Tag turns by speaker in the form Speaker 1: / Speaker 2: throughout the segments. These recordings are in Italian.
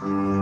Speaker 1: Mm-hmm.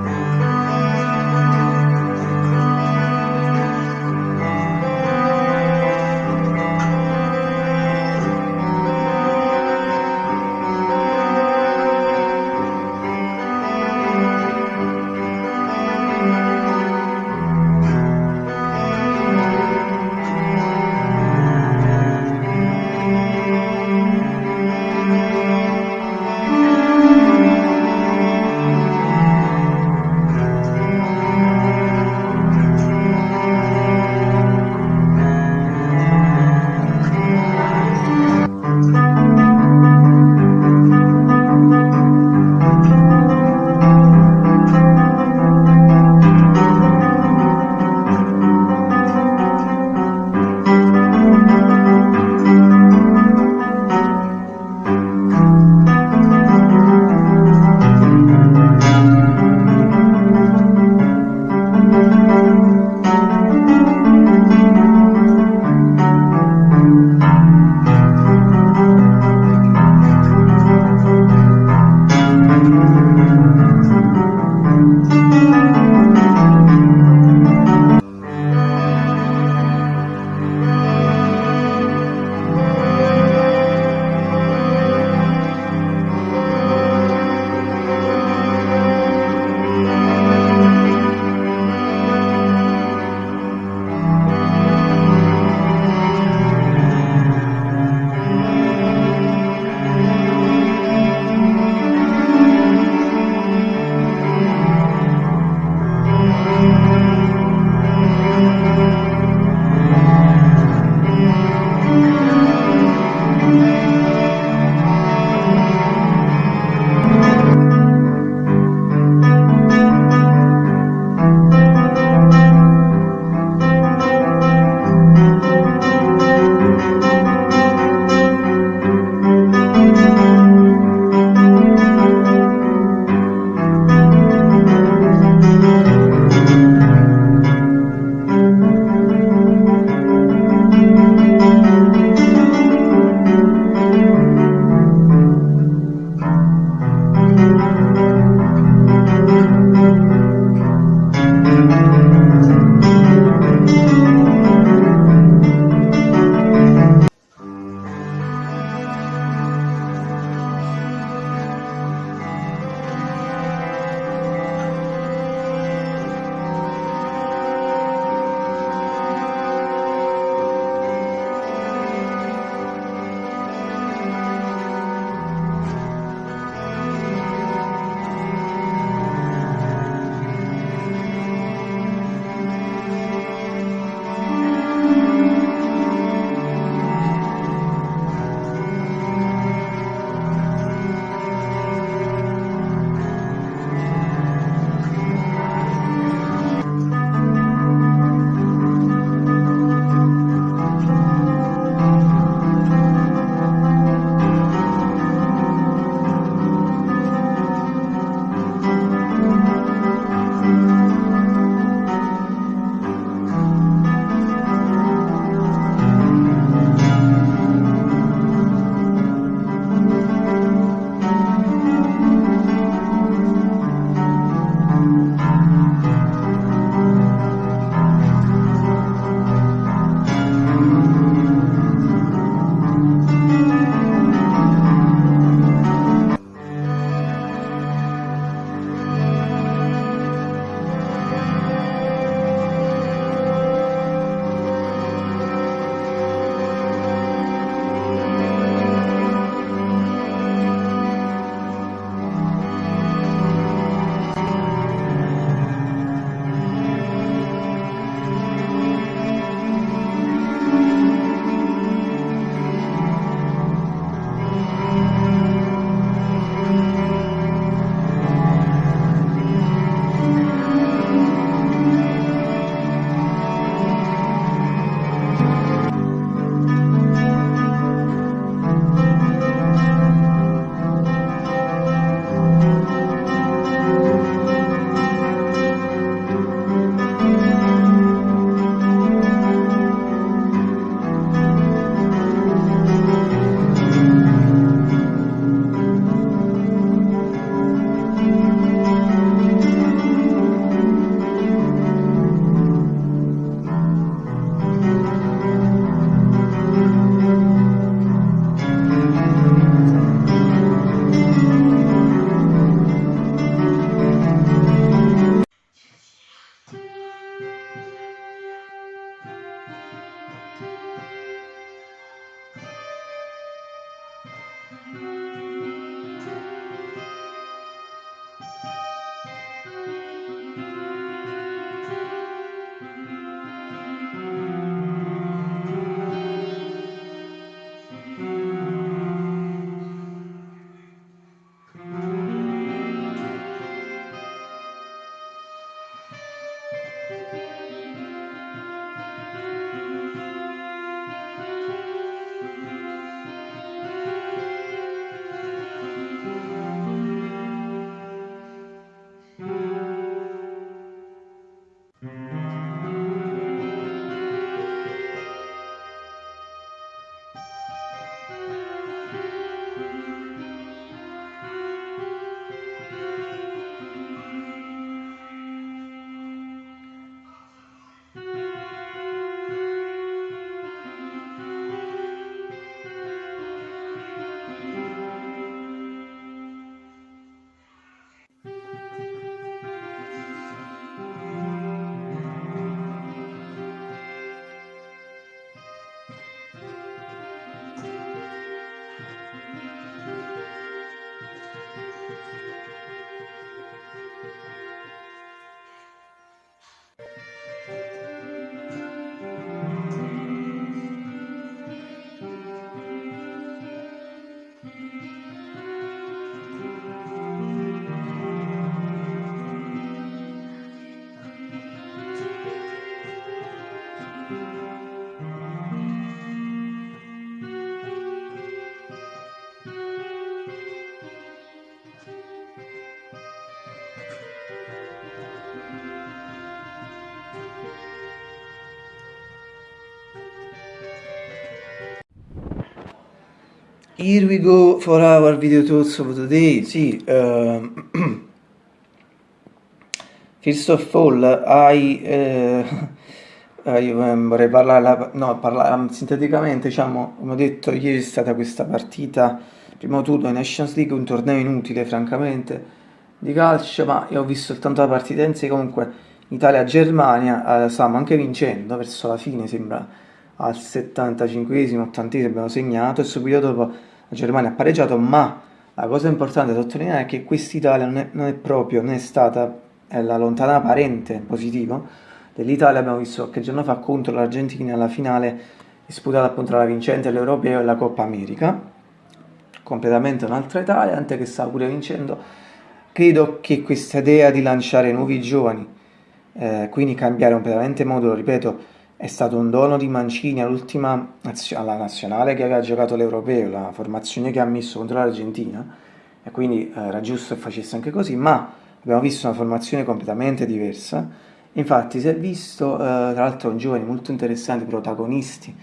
Speaker 1: Here we go for our video thoughts of the day. Sì, uh, first of all, I, uh, I um, vorrei parlare, no, parlare um, sinteticamente, diciamo, come ho detto, ieri è stata questa partita, primo turno in Nations League, un torneo inutile, francamente, di calcio, ma io ho visto soltanto la partita in sé, comunque Italia-Germania, uh, stavamo anche vincendo, verso la fine sembra al 75esimo, 80 abbiamo segnato e subito dopo la Germania ha pareggiato, ma la cosa importante da sottolineare è che quest'Italia non, non, è proprio, non è stata è la lontana parente positivo dell'Italia, abbiamo visto qualche giorno fa contro l'Argentina alla finale disputata appunto tra la vincente dell'Europeo e la Coppa America, completamente un'altra Italia, anche che sta pure vincendo. Credo che questa idea di lanciare nuovi giovani, eh, quindi cambiare completamente modulo, ripeto, è stato un dono di Mancini all'ultima alla nazionale che aveva giocato l'Europeo, la formazione che ha messo contro l'Argentina, e quindi eh, era giusto che facesse anche così, ma abbiamo visto una formazione completamente diversa. Infatti si è visto, eh, tra l'altro, un giovani molto interessanti, protagonisti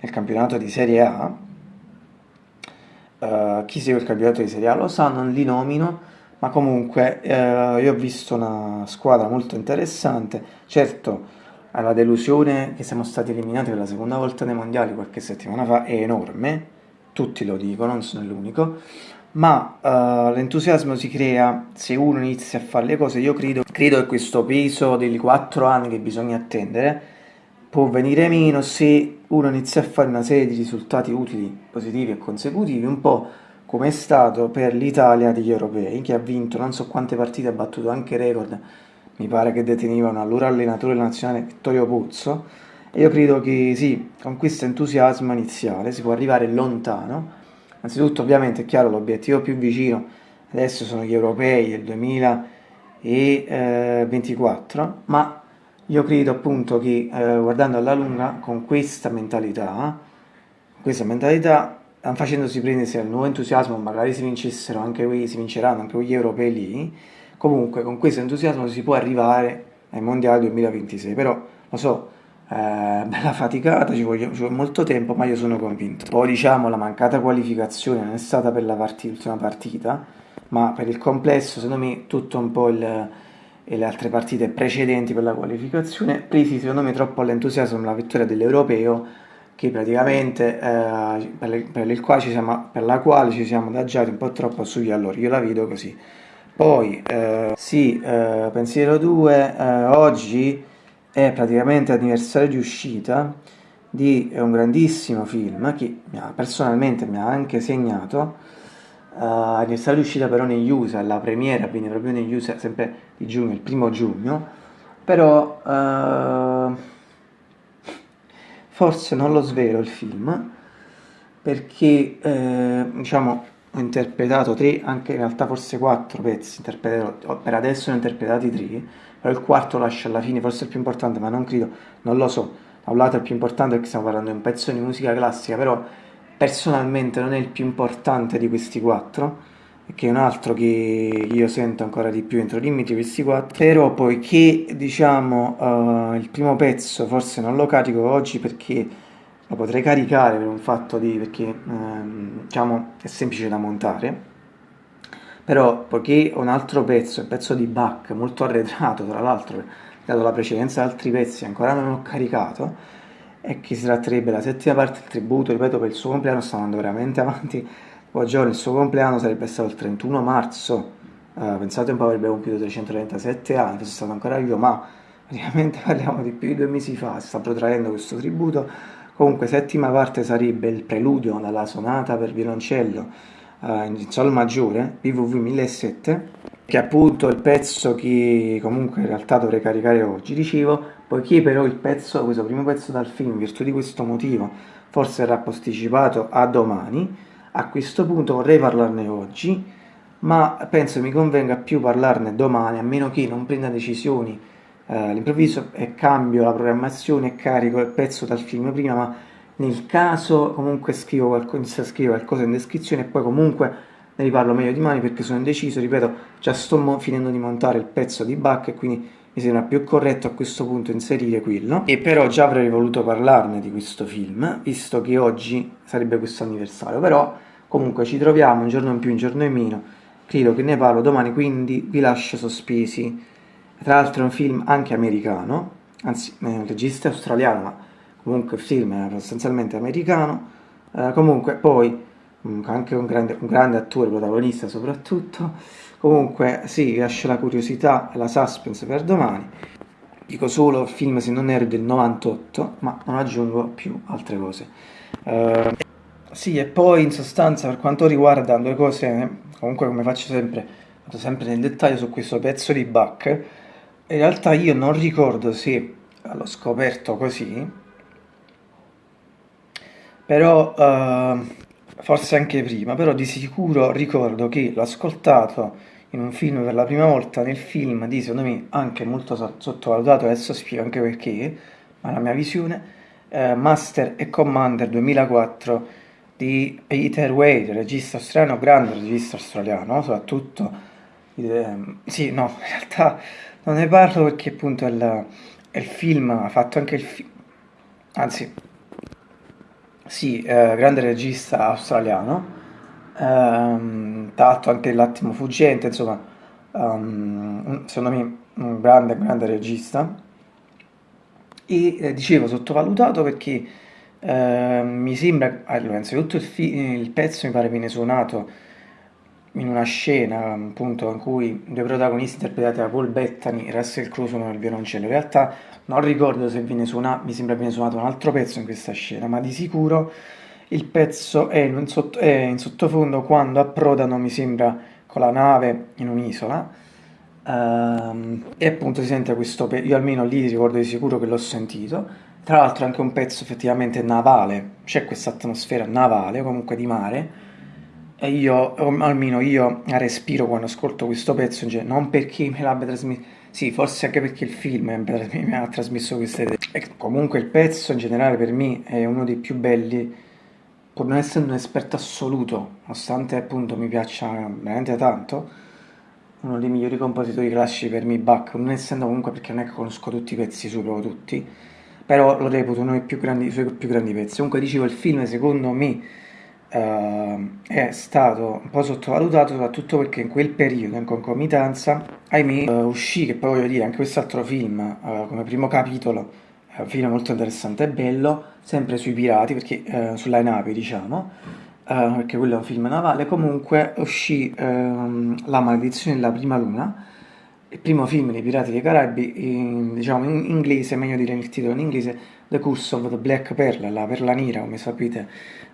Speaker 1: nel campionato di Serie A. Uh, chi segue il campionato di Serie A lo sa, non li nomino, ma comunque uh, io ho visto una squadra molto interessante. Certo, la delusione che siamo stati eliminati per la seconda volta nei mondiali qualche settimana fa è enorme, tutti lo dicono, non sono l'unico, ma uh, l'entusiasmo si crea se uno inizia a fare le cose. Io credo, credo che questo peso dei quattro anni che bisogna attendere può venire meno se uno inizia a fare una serie di risultati utili, positivi e consecutivi, un po' come è stato per l'Italia degli europei, che ha vinto non so quante partite, ha battuto anche record mi pare che deteneva un allora allenatore nazionale Vittorio Pozzo. E io credo che sì, con questo entusiasmo iniziale si può arrivare lontano. Anzitutto ovviamente è chiaro l'obiettivo più vicino adesso sono gli europei del 2024 ma io credo appunto che eh, guardando alla lunga con questa mentalità questa mentalità facendosi prendere al nuovo entusiasmo magari si vincessero anche si vinceranno anche gli europei lì Comunque con questo entusiasmo si può arrivare ai mondiali 2026, però lo so, eh, bella faticata, ci vuole, ci vuole, molto tempo, ma io sono convinto. Poi diciamo la mancata qualificazione non è stata per l'ultima partita, ma per il complesso, secondo me, tutto un po' il, le altre partite precedenti per la qualificazione, presi secondo me troppo all'entusiasmo la vittoria dell'Europeo, che praticamente eh, per, per, quale siamo, per, la quale ci siamo adagiati un po' troppo sugli allori, io la vedo così. Poi, eh, sì, eh, Pensiero 2, eh, oggi è praticamente l'anniversario di uscita di un grandissimo film che personalmente mi ha anche segnato, uh, anniversario di uscita però negli USA, la premiera avviene proprio negli USA, sempre di giugno, il primo giugno, però uh, forse non lo svelo il film, perché eh, diciamo ho interpretato tre, anche in realtà forse quattro pezzi, per adesso ne ho interpretati tre, però il quarto lascio alla fine, forse il più importante, ma non credo, non lo so, da un lato è il più importante perché stiamo parlando di un pezzo di musica classica, però personalmente non è il più importante di questi quattro, che è un altro che io sento ancora di più entro i limiti questi quattro, però poiché diciamo uh, il primo pezzo forse non lo carico oggi perché lo potrei caricare per un fatto di perché ehm, diciamo è semplice da montare. Però poiché ho un altro pezzo, un pezzo di Bach molto arretrato tra l'altro dato la precedenza ad altri pezzi ancora non ho caricato e che si tratterebbe della settima parte del tributo ripeto per il suo compleanno sta andando veramente avanti. Poi giorno il suo compleanno sarebbe stato il 31 marzo uh, pensate un po' avrebbe compiuto 337 anni fosse stato ancora vivo ma praticamente parliamo di più di due mesi fa si sta protraendo questo tributo Comunque, settima parte sarebbe il preludio dalla sonata per violoncello uh, in sol maggiore, VV 1007, che è appunto il pezzo che comunque in realtà dovrei caricare oggi, dicevo, poiché però il pezzo, questo primo pezzo dal film, in virtù di questo motivo, forse verrà posticipato a domani, a questo punto vorrei parlarne oggi, ma penso mi convenga più parlarne domani, a meno che non prenda decisioni eh, all'improvviso e cambio la programmazione e carico il pezzo dal film prima, ma nel caso comunque scrivo qualcosa, scrivere qualcosa in descrizione e poi comunque ne riparlo meglio di mani perché sono indeciso, ripeto, già sto finendo di montare il pezzo di Bach e quindi mi sembra più corretto a questo punto inserire quello. E però già avrei voluto parlarne di questo film visto che oggi sarebbe questo anniversario. Però Comunque ci troviamo un giorno in più, un giorno in meno, credo che ne parlo domani, quindi vi lascio sospesi. Tra l'altro è un film anche americano, anzi è un regista australiano, ma comunque il film è sostanzialmente americano. Eh, comunque poi mm, anche un grande, un grande attore, protagonista soprattutto. Comunque sì, lascio la curiosità e la suspense per domani. Dico solo il film se non ero del 98, ma non aggiungo più altre cose. Uh, sì, e poi in sostanza per quanto riguarda due cose, comunque come faccio sempre, vado sempre nel dettaglio su questo pezzo di Bach, in realtà io non ricordo se l'ho scoperto così, però uh, forse anche prima, però di sicuro ricordo che l'ho ascoltato in un film per la prima volta, nel film di secondo me anche molto sottovalutato, adesso spiego anche perché, ma la mia visione, uh, Master e Commander 2004 di Peter Wade, regista australiano, grande regista australiano, soprattutto, eh, sì, no, in realtà non ne parlo perché appunto è il, il film, ha fatto anche il film, anzi, sì, eh, grande regista australiano, ehm, tra anche L'attimo fuggente, insomma, um, secondo me un grande, grande regista, e eh, dicevo sottovalutato perché eh, mi sembra, allora, innanzitutto il, il, pezzo mi pare viene suonato in una scena appunto in cui due protagonisti interpretati da Paul Bettany e Russell Crowe suonano il violoncello. In realtà non ricordo se viene suonato, mi sembra viene suonato un altro pezzo in questa scena, ma di sicuro il pezzo è in, sotto, è in sottofondo quando approdano, mi sembra, con la nave in un'isola. Um, e appunto si sente questo pezzo, io almeno lì ricordo di sicuro che l'ho sentito tra l'altro anche un pezzo effettivamente navale, c'è questa atmosfera navale, comunque di mare, e io, almeno io, respiro quando ascolto questo pezzo, cioè, non perché me l'abbia trasmesso, sì, forse anche perché il film mi ha trasmesso queste idee. E comunque il pezzo in generale per me è uno dei più belli, pur non essendo un esperto assoluto, nonostante appunto mi piaccia veramente tanto, uno dei migliori compositori classici per me, Bach, non essendo comunque perché non è che conosco tutti i pezzi su, proprio tutti, però lo reputo uno dei grandi, suoi più grandi pezzi. Comunque dicevo, il film secondo me uh, è stato un po' sottovalutato, soprattutto perché in quel periodo, in concomitanza, ahimè, uh, uscì, che poi voglio dire, anche quest'altro film, uh, come primo capitolo, è un film molto interessante e bello, sempre sui pirati, perché, sulle navi diciamo, perché quello è un film navale, comunque uscì ehm, La maledizione della prima luna, il primo film dei Pirati dei Caraibi, in, diciamo in inglese, meglio dire il titolo in inglese, The Curse of the Black Pearl, la perla nera, come sapete,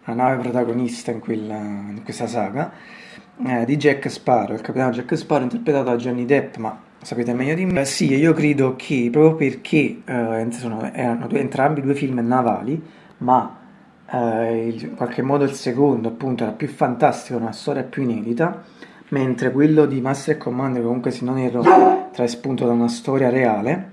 Speaker 1: la nave protagonista in, quella, in questa saga, eh, di Jack Sparrow, il capitano Jack Sparrow interpretato da Johnny Depp, ma sapete meglio di me. Eh, sì, io credo che proprio perché eh, sono, erano due, entrambi due film navali, ma eh, in qualche modo il secondo appunto era più fantastico, una storia più inedita, mentre quello di Master Commander comunque se non erro trae spunto da una storia reale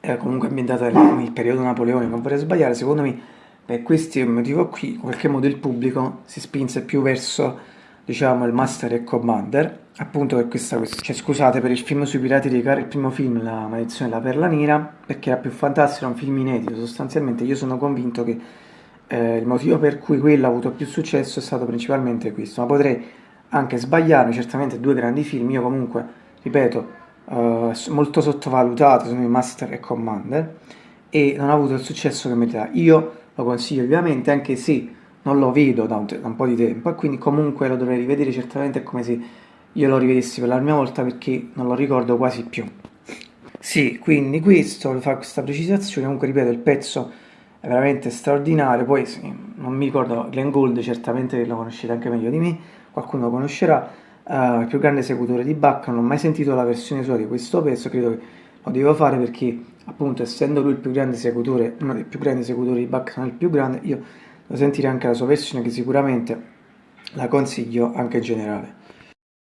Speaker 1: era comunque ambientata nel periodo napoleonico non vorrei sbagliare secondo me per questo motivo qui in qualche modo il pubblico si spinse più verso diciamo il Master e Commander appunto per questa questione cioè, scusate per il film sui pirati dei carri il primo film La maledizione della perla nera perché era più fantastico era un film inedito sostanzialmente io sono convinto che eh, il motivo per cui quello ha avuto più successo è stato principalmente questo ma potrei anche sbagliarmi, certamente due grandi film, io comunque, ripeto, uh, molto sottovalutato sono i Master e Commander e non ha avuto il successo che meritava. Io lo consiglio ovviamente, anche se non lo vedo da un, da un, po' di tempo e quindi comunque lo dovrei rivedere certamente è come se io lo rivedessi per la mia volta perché non lo ricordo quasi più. Sì, quindi questo, fa questa precisazione, comunque ripeto il pezzo è veramente straordinario, poi sì, non mi ricordo, Glenn Gould certamente lo conoscete anche meglio di me, qualcuno lo conoscerà, uh, il più grande esecutore di Bach, non ho mai sentito la versione sua di questo pezzo, credo che lo devo fare perché appunto essendo lui il più grande esecutore, uno dei più grandi esecutori di Bach, non il più grande, io devo sentire anche la sua versione che sicuramente la consiglio anche in generale.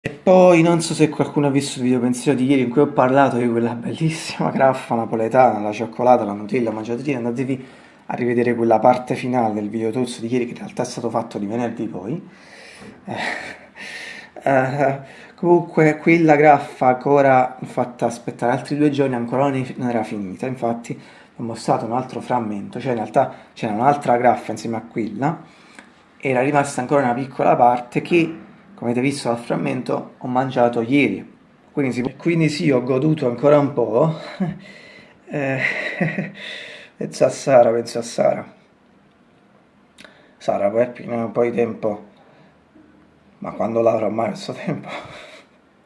Speaker 1: E poi non so se qualcuno ha visto il video pensiero di ieri in cui ho parlato di quella bellissima graffa napoletana, la cioccolata, la Nutella, mangiatrina, andatevi a rivedere quella parte finale del video tozzo di ieri che in realtà è stato fatto di venerdì poi eh, eh, comunque quella graffa ancora fatta aspettare altri due giorni ancora non era finita infatti ho mostrato un altro frammento cioè in realtà c'era un'altra graffa insieme a quella era rimasta ancora una piccola parte che, come avete visto dal frammento, ho mangiato ieri. Quindi quindi sì ho goduto ancora un po'. eh, penso a Sara, penso a Sara. Sara, poi appena un po' di tempo, ma quando l'avrò mai questo tempo,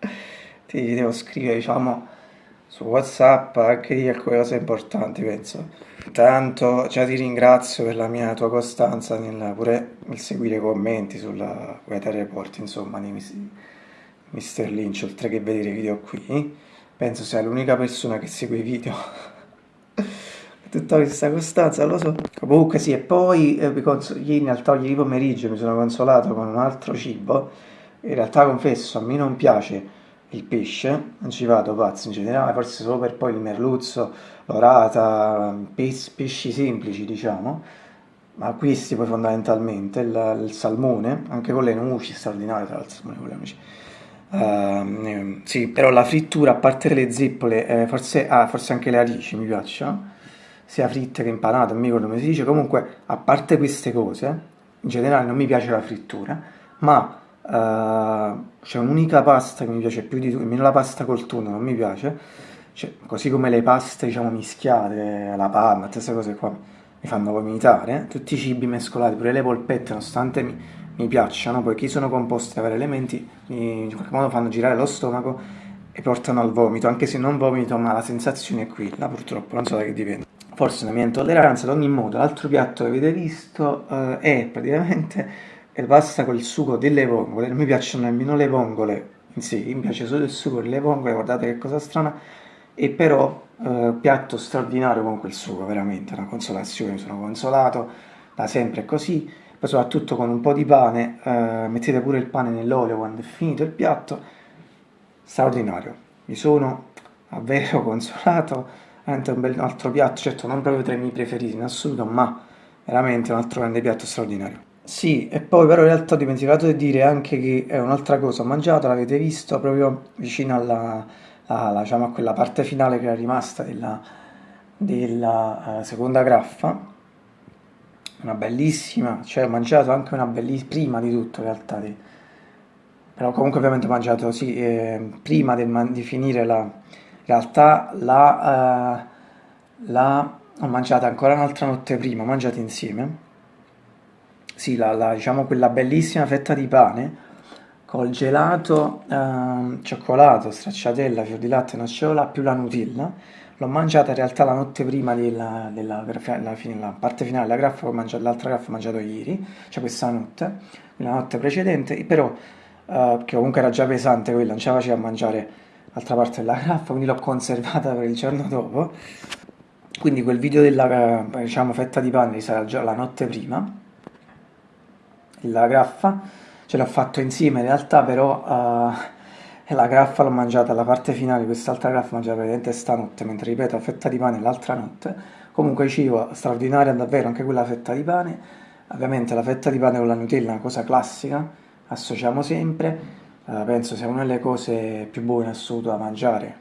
Speaker 1: ti devo scrivere, diciamo, su WhatsApp anche di alcune cose importanti, penso. Intanto già ti ringrazio per la mia tua costanza nel, pure nel seguire i commenti sulla Weather Report, insomma, di Mr. Lynch, oltre che vedere i video qui. Penso sia l'unica persona che segue i video. Tutta questa costanza, lo so. Comunque sì, e poi eh, ieri, in realtà ieri pomeriggio mi sono consolato con un altro cibo. In realtà confesso, a me non piace il pesce, non ci vado pazzo in generale, forse solo per poi il merluzzo, l'orata, pes pesci semplici diciamo, ma questi poi fondamentalmente, il, il salmone, anche con le nuci, straordinario tra l'altro il salmone con le nuci. Uh, sì, però la frittura, a parte le zeppole, eh, forse, ah, forse anche le alici mi piacciono, sia fritte che impanate, non mi ricordo come si dice, comunque a parte queste cose, in generale non mi piace la frittura, ma Uh, c'è un'unica pasta che mi piace più di tutte, almeno la pasta col tonno non mi piace, cioè, così come le paste diciamo mischiate, la panna, tutte queste cose qua mi fanno vomitare, tutti i cibi mescolati, pure le polpette, nonostante mi, mi piacciono, poiché sono composti da vari elementi, mi, in qualche modo fanno girare lo stomaco e portano al vomito, anche se non vomito, ma la sensazione è quella, purtroppo, non so da che dipende. Forse una mia intolleranza, ad ogni modo, l'altro piatto che avete visto uh, è praticamente pasta col sugo delle vongole, non mi piacciono nemmeno le vongole in sé, mi piace solo il sugo delle vongole, guardate che cosa strana, e però eh, piatto straordinario con quel sugo, veramente, una consolazione, mi sono consolato, da sempre così, poi soprattutto con un po' di pane, eh, mettete pure il pane nell'olio quando è finito il piatto, straordinario, mi sono davvero consolato, veramente un, bel, altro piatto, certo non proprio tra i miei preferiti in assoluto, ma veramente un altro grande piatto straordinario. Sì, e poi però in realtà ho dimenticato di dire anche che è un'altra cosa, ho mangiato, l'avete visto, proprio vicino alla, alla, diciamo, a quella parte finale che era rimasta della, della uh, seconda graffa, una bellissima, cioè ho mangiato anche una bellissima, prima di tutto in realtà, di, però comunque ovviamente ho mangiato, sì, eh, prima di, di, finire la, realtà la, uh, la, ho mangiata ancora un'altra notte prima, ho mangiato insieme, sì, la, la, diciamo quella bellissima fetta di pane col gelato, eh, cioccolato, stracciatella, fior di latte, nocciola più la Nutella. L'ho mangiata in realtà la notte prima della, della, della fine, la parte finale della graffa, l'altra graffa ho mangiato ieri, cioè questa notte, la notte precedente, però eh, che comunque era già pesante quella, non ce la faceva a mangiare l'altra parte della graffa, quindi l'ho conservata per il giorno dopo. Quindi quel video della diciamo, fetta di pane sarà già la notte prima. La graffa, ce l'ho fatto insieme in realtà però uh, la graffa l'ho mangiata, la parte finale quest'altra graffa l'ho mangiata praticamente stanotte, mentre ripeto la fetta di pane l'altra notte, comunque cibo straordinario davvero anche quella fetta di pane, ovviamente la fetta di pane con la Nutella è una cosa classica, associamo sempre, penso sia una delle cose più buone in assoluto da mangiare,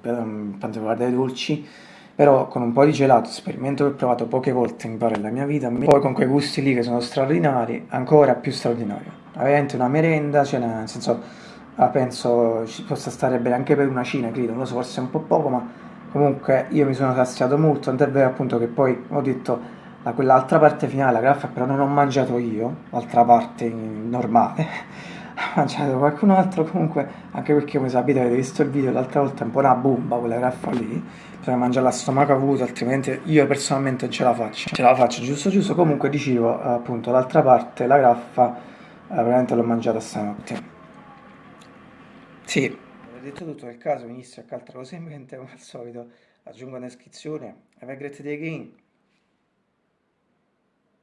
Speaker 1: per quanto riguarda i dolci, però con un po' di gelato, esperimento che ho provato poche volte mi pare nella mia vita, poi con quei gusti lì che sono straordinari, ancora più straordinario. Ovviamente una merenda, cioè nel senso, ah, penso ci possa stare bene anche per una cena, credo, non lo so, forse un po' poco, ma comunque io mi sono saziato molto, tant'è vero appunto che poi ho detto quell'altra parte finale, la graffa però non ho mangiato io, l'altra parte normale, mangiato qualcun altro comunque, anche perché come sapete avete visto il video l'altra volta è un po' una bomba quella graffa lì, bisogna mangiarla a stomaco avuto, altrimenti io personalmente non ce la faccio. Ce la faccio giusto giusto, comunque dicevo appunto l'altra parte, la graffa, eh, veramente l'ho mangiata stanotte. Sì, ho detto tutto nel caso, inizio a altra cosa in mente come al solito, aggiungo una descrizione, have a great day again.